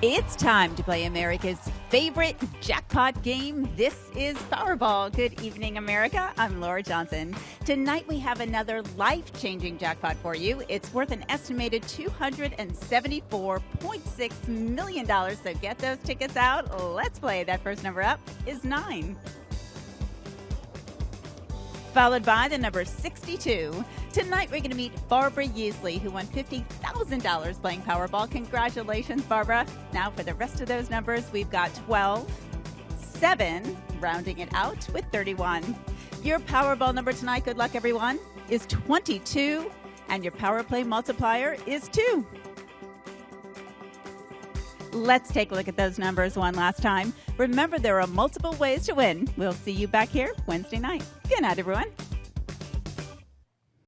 It's time to play America's favorite jackpot game. This is Powerball. Good evening, America. I'm Laura Johnson. Tonight we have another life changing jackpot for you. It's worth an estimated $274.6 million. So get those tickets out. Let's play. That first number up is nine followed by the number 62. Tonight, we're going to meet Barbara Yeasley, who won $50,000 playing Powerball. Congratulations, Barbara. Now, for the rest of those numbers, we've got 12, 7, rounding it out with 31. Your Powerball number tonight, good luck, everyone, is 22, and your Power Play multiplier is 2. Let's take a look at those numbers one last time. Remember, there are multiple ways to win. We'll see you back here Wednesday night. Good night, everyone.